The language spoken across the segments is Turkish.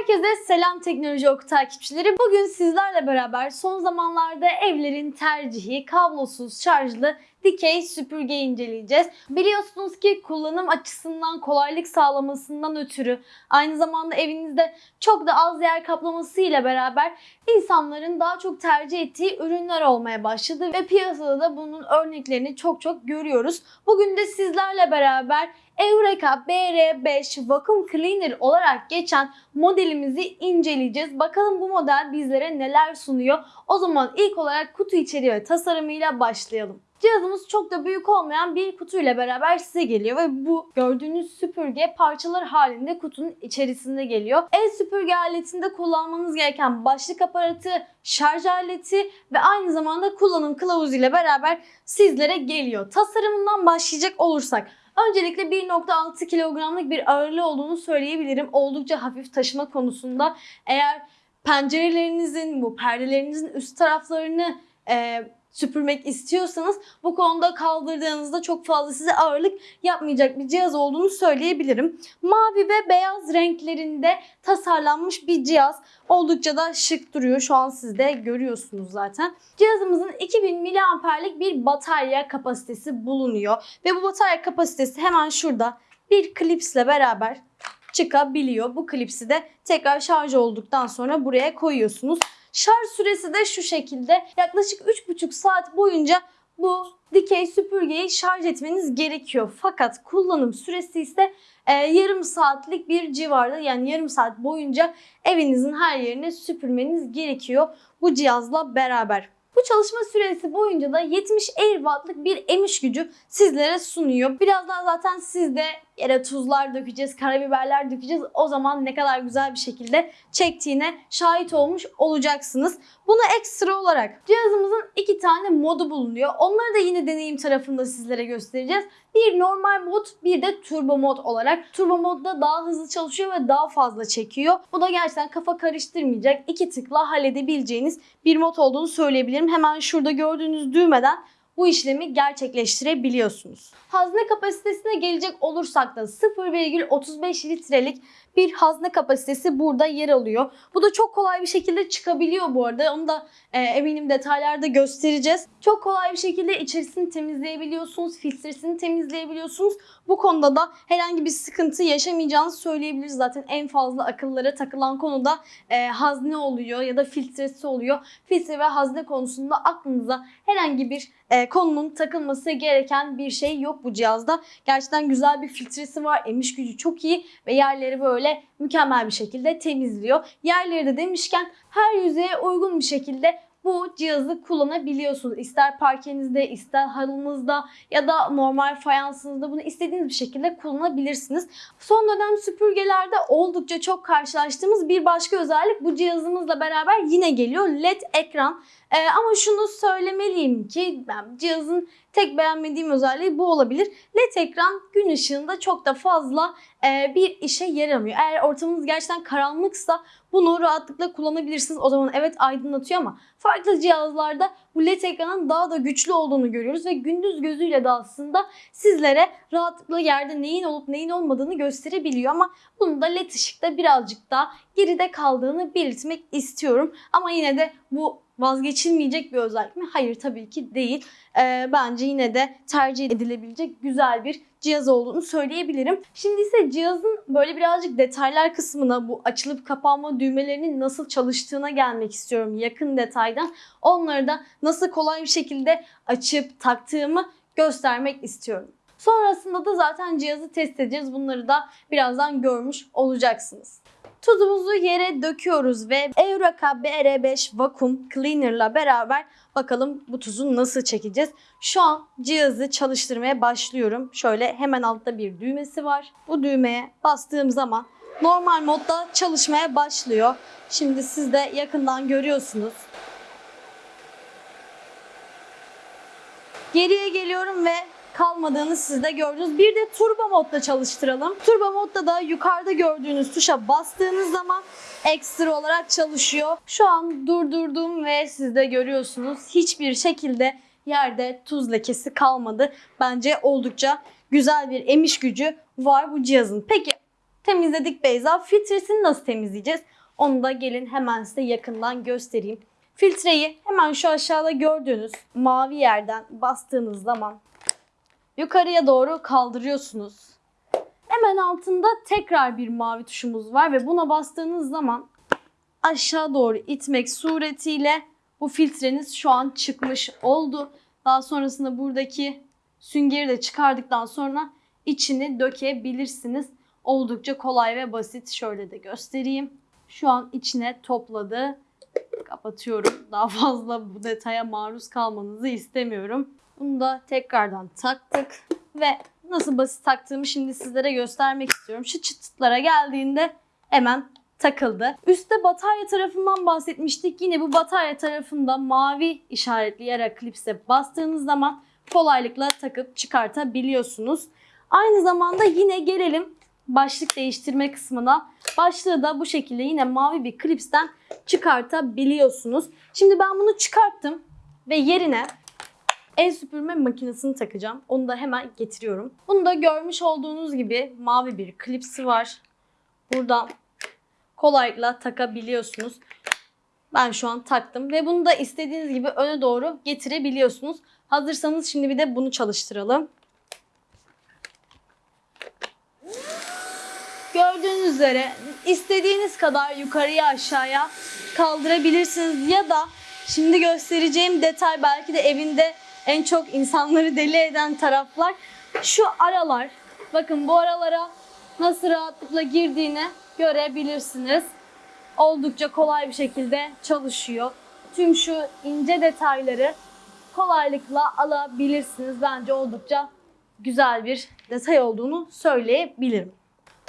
Herkese selam teknoloji oku takipçileri. Bugün sizlerle beraber son zamanlarda evlerin tercihi kablosuz şarjlı dikey süpürge inceleyeceğiz. Biliyorsunuz ki kullanım açısından kolaylık sağlamasından ötürü aynı zamanda evinizde çok da az yer kaplaması ile beraber insanların daha çok tercih ettiği ürünler olmaya başladı ve piyasada da bunun örneklerini çok çok görüyoruz. Bugün de sizlerle beraber Eureka BR5 Vacuum Cleaner olarak geçen modelimizi inceleyeceğiz. Bakalım bu model bizlere neler sunuyor. O zaman ilk olarak kutu içeriği ve tasarımıyla başlayalım. Cihazımız çok da büyük olmayan bir kutuyla beraber size geliyor ve bu gördüğünüz süpürge parçalar halinde kutunun içerisinde geliyor. El süpürge aletinde kullanmanız gereken başlık aparatı, şarj aleti ve aynı zamanda kullanım kılavuzu ile beraber sizlere geliyor. Tasarımından başlayacak olursak Öncelikle 1.6 kilogramlık bir ağırlığı olduğunu söyleyebilirim. Oldukça hafif taşıma konusunda. Eğer pencerelerinizin, bu perdelerinizin üst taraflarını e, süpürmek istiyorsanız bu konuda kaldırdığınızda çok fazla size ağırlık yapmayacak bir cihaz olduğunu söyleyebilirim. Mavi ve beyaz renklerinde tasarlanmış bir cihaz. Oldukça da şık duruyor. Şu an siz de görüyorsunuz zaten. Cihazımızın 2000 miliamperlik bir batarya kapasitesi bulunuyor. Ve bu batarya kapasitesi hemen şurada bir klipsle beraber çıkabiliyor. Bu klipsi de tekrar şarj olduktan sonra buraya koyuyorsunuz. Şarj süresi de şu şekilde. Yaklaşık 3,5 saat boyunca bu dikey süpürgeyi şarj etmeniz gerekiyor. Fakat kullanım süresi ise e, yarım saatlik bir civarda yani yarım saat boyunca evinizin her yerini süpürmeniz gerekiyor bu cihazla beraber. Bu çalışma süresi boyunca da 70 Airwatt'lık bir emiş gücü sizlere sunuyor. Birazdan zaten siz de yere tuzlar dökeceğiz, karabiberler dökeceğiz. O zaman ne kadar güzel bir şekilde çektiğine şahit olmuş olacaksınız. Buna ekstra olarak cihazımızın iki tane modu bulunuyor. Onları da yine deneyim tarafında sizlere göstereceğiz. Bir normal mod, bir de turbo mod olarak. Turbo modda daha hızlı çalışıyor ve daha fazla çekiyor. Bu da gerçekten kafa karıştırmayacak, iki tıkla halledebileceğiniz bir mod olduğunu söyleyebilirim. Hemen şurada gördüğünüz düğmeden bu işlemi gerçekleştirebiliyorsunuz. Hazne kapasitesine gelecek olursak da 0,35 litrelik bir hazne kapasitesi burada yer alıyor. Bu da çok kolay bir şekilde çıkabiliyor bu arada. Onu da e, eminim detaylarda göstereceğiz. Çok kolay bir şekilde içerisini temizleyebiliyorsunuz, filtresini temizleyebiliyorsunuz. Bu konuda da herhangi bir sıkıntı yaşamayacağınızı söyleyebiliriz. Zaten en fazla akıllara takılan konuda e, hazne oluyor ya da filtresi oluyor. Filtre ve hazne konusunda aklınıza herhangi bir e, konunun takılması gereken bir şey yok bu cihazda. Gerçekten güzel bir filtresi var. Emiş gücü çok iyi ve yerleri böyle mükemmel bir şekilde temizliyor. Yerleri de demişken her yüzeye uygun bir şekilde bu cihazı kullanabiliyorsunuz. İster parkenizde, ister halınızda ya da normal fayansınızda bunu istediğiniz bir şekilde kullanabilirsiniz. Son dönem süpürgelerde oldukça çok karşılaştığımız bir başka özellik bu cihazımızla beraber yine geliyor. LED ekran. Ee, ama şunu söylemeliyim ki ben cihazın tek beğenmediğim özelliği bu olabilir. LED ekran gün ışığında çok da fazla e, bir işe yaramıyor. Eğer ortamınız gerçekten karanlıksa bunu rahatlıkla kullanabilirsiniz. O zaman evet aydınlatıyor ama farklı cihazlarda bu LED ekranın daha da güçlü olduğunu görüyoruz ve gündüz gözüyle de aslında sizlere rahatlıkla yerde neyin olup neyin olmadığını gösterebiliyor ama bunu da LED ışıkta birazcık daha geride kaldığını belirtmek istiyorum. Ama yine de bu vazgeçilmeyecek bir özellik mi? Hayır tabii ki değil. Ee, bence yine de tercih edilebilecek güzel bir cihaz olduğunu söyleyebilirim. Şimdi ise cihazın böyle birazcık detaylar kısmına bu açılıp kapanma düğmelerinin nasıl çalıştığına gelmek istiyorum yakın detaydan. Onları da nasıl kolay bir şekilde açıp taktığımı göstermek istiyorum. Sonrasında da zaten cihazı test edeceğiz. Bunları da birazdan görmüş olacaksınız. Tuzumuzu yere döküyoruz ve Eureka BR5 Vacuum Cleaner'la beraber bakalım bu tuzu nasıl çekeceğiz. Şu an cihazı çalıştırmaya başlıyorum. Şöyle hemen altta bir düğmesi var. Bu düğmeye bastığım zaman normal modda çalışmaya başlıyor. Şimdi siz de yakından görüyorsunuz. Geriye geliyorum ve kalmadığını siz de gördünüz. Bir de turbo modda çalıştıralım. Turbo modda da yukarıda gördüğünüz tuşa bastığınız zaman ekstra olarak çalışıyor. Şu an durdurdum ve siz de görüyorsunuz. Hiçbir şekilde yerde tuz lekesi kalmadı. Bence oldukça güzel bir emiş gücü var bu cihazın. Peki temizledik Beyza. Filtresini nasıl temizleyeceğiz? Onu da gelin hemen size yakından göstereyim. Filtreyi hemen şu aşağıda gördüğünüz mavi yerden bastığınız zaman yukarıya doğru kaldırıyorsunuz. Hemen altında tekrar bir mavi tuşumuz var ve buna bastığınız zaman aşağı doğru itmek suretiyle bu filtreniz şu an çıkmış oldu. Daha sonrasında buradaki süngeri de çıkardıktan sonra içini dökebilirsiniz. Oldukça kolay ve basit. Şöyle de göstereyim. Şu an içine topladı. Kapatıyorum. Daha fazla bu detaya maruz kalmanızı istemiyorum. Bunu da tekrardan taktık ve nasıl basit taktığımı şimdi sizlere göstermek istiyorum. Şu çıtıtlara geldiğinde hemen takıldı. Üstte batarya tarafından bahsetmiştik. Yine bu batarya tarafında mavi işaretli yara klipse bastığınız zaman kolaylıkla takıp çıkartabiliyorsunuz. Aynı zamanda yine gelelim başlık değiştirme kısmına. Başlığı da bu şekilde yine mavi bir klipsten çıkartabiliyorsunuz. Şimdi ben bunu çıkarttım ve yerine el süpürme makinesini takacağım. Onu da hemen getiriyorum. Bunu da görmüş olduğunuz gibi mavi bir klipsi var. Buradan kolaylıkla takabiliyorsunuz. Ben şu an taktım ve bunu da istediğiniz gibi öne doğru getirebiliyorsunuz. Hazırsanız şimdi bir de bunu çalıştıralım. Gördüğünüz üzere istediğiniz kadar yukarıya aşağıya kaldırabilirsiniz ya da şimdi göstereceğim detay belki de evinde en çok insanları deli eden taraflar şu aralar. Bakın bu aralara nasıl rahatlıkla girdiğini görebilirsiniz. Oldukça kolay bir şekilde çalışıyor. Tüm şu ince detayları kolaylıkla alabilirsiniz. Bence oldukça güzel bir detay olduğunu söyleyebilirim.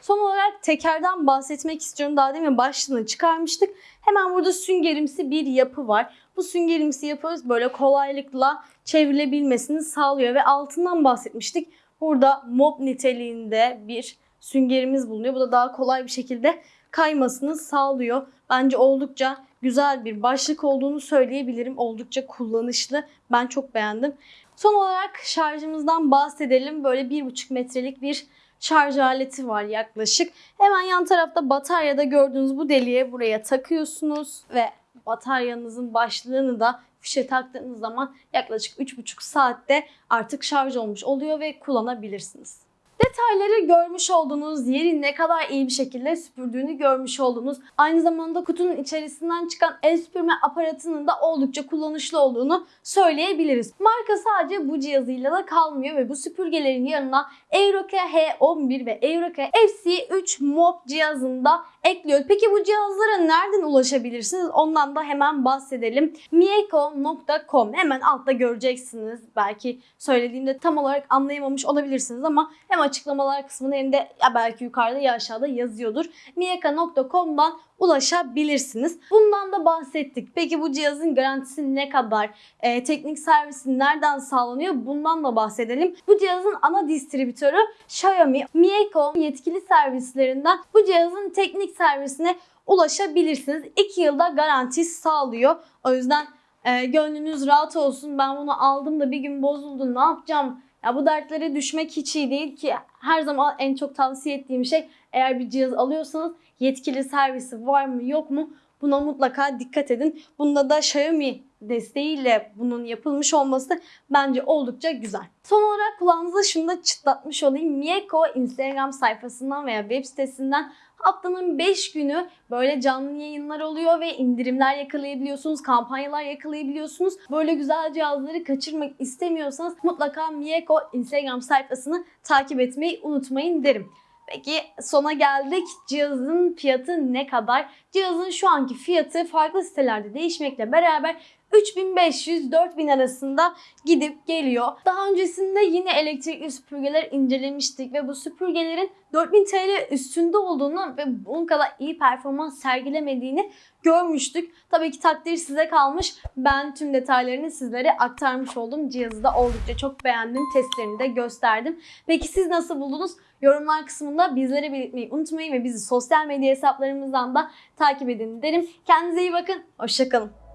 Son olarak tekerden bahsetmek istiyorum. Daha demin başlığını çıkarmıştık. Hemen burada süngerimsi bir yapı var. Bu süngerimsi yapı böyle kolaylıkla çevrilebilmesini sağlıyor ve altından bahsetmiştik. Burada mop niteliğinde bir süngerimiz bulunuyor. Bu da daha kolay bir şekilde kaymasını sağlıyor. Bence oldukça güzel bir başlık olduğunu söyleyebilirim. Oldukça kullanışlı. Ben çok beğendim. Son olarak şarjımızdan bahsedelim. Böyle 1,5 metrelik bir şarj aleti var yaklaşık. Hemen yan tarafta bataryada gördüğünüz bu deliğe buraya takıyorsunuz ve bataryanızın başlığını da fişe taktığınız zaman yaklaşık 3,5 saatte artık şarj olmuş oluyor ve kullanabilirsiniz. Detayları görmüş olduğunuz yeri ne kadar iyi bir şekilde süpürdüğünü görmüş oldunuz. Aynı zamanda kutunun içerisinden çıkan el süpürme aparatının da oldukça kullanışlı olduğunu söyleyebiliriz. Marka sadece bu cihazıyla da kalmıyor ve bu süpürgelerin yanına Euroke H11 ve Euroke FC3 Mop cihazını da ekliyor. Peki bu cihazlara nereden ulaşabilirsiniz? Ondan da hemen bahsedelim. mieko.com hemen altta göreceksiniz. Belki söylediğimde tam olarak anlayamamış olabilirsiniz ama hem açıklamalar kısmında hem de ya belki yukarıda ya aşağıda yazıyordur. mieka.com'dan ulaşabilirsiniz. Bundan da bahsettik. Peki bu cihazın garantisi ne kadar? Ee, teknik servisi nereden sağlanıyor? Bundan da bahsedelim. Bu cihazın ana distribütörü Xiaomi. Mieko yetkili servislerinden bu cihazın teknik servisine ulaşabilirsiniz. 2 yılda garanti sağlıyor. O yüzden e, gönlünüz rahat olsun. Ben bunu aldım da bir gün bozuldu. Ne yapacağım? Ya bu dertlere düşmek hiç iyi değil ki. Her zaman en çok tavsiye ettiğim şey eğer bir cihaz alıyorsanız yetkili servisi var mı yok mu buna mutlaka dikkat edin. Bunda da Xiaomi desteğiyle bunun yapılmış olması bence oldukça güzel. Son olarak kulağınıza şunu da çıtlatmış olayım. Mieko Instagram sayfasından veya web sitesinden haftanın 5 günü böyle canlı yayınlar oluyor ve indirimler yakalayabiliyorsunuz, kampanyalar yakalayabiliyorsunuz. Böyle güzel cihazları kaçırmak istemiyorsanız mutlaka Mieko Instagram sayfasını takip etmeyi unutmayın derim. Peki sona geldik. Cihazın fiyatı ne kadar? Cihazın şu anki fiyatı farklı sitelerde değişmekle beraber 3500-4000 arasında gidip geliyor. Daha öncesinde yine elektrikli süpürgeler incelemiştik ve bu süpürgelerin 4000 TL üstünde olduğunu ve bunun kadar iyi performans sergilemediğini görmüştük. Tabii ki takdir size kalmış. Ben tüm detaylarını sizlere aktarmış oldum. Cihazı da oldukça çok beğendim. Testlerini de gösterdim. Peki siz nasıl buldunuz? Yorumlar kısmında bizlere belirtmeyi unutmayın ve bizi sosyal medya hesaplarımızdan da takip edin derim. Kendinize iyi bakın. Hoşçakalın.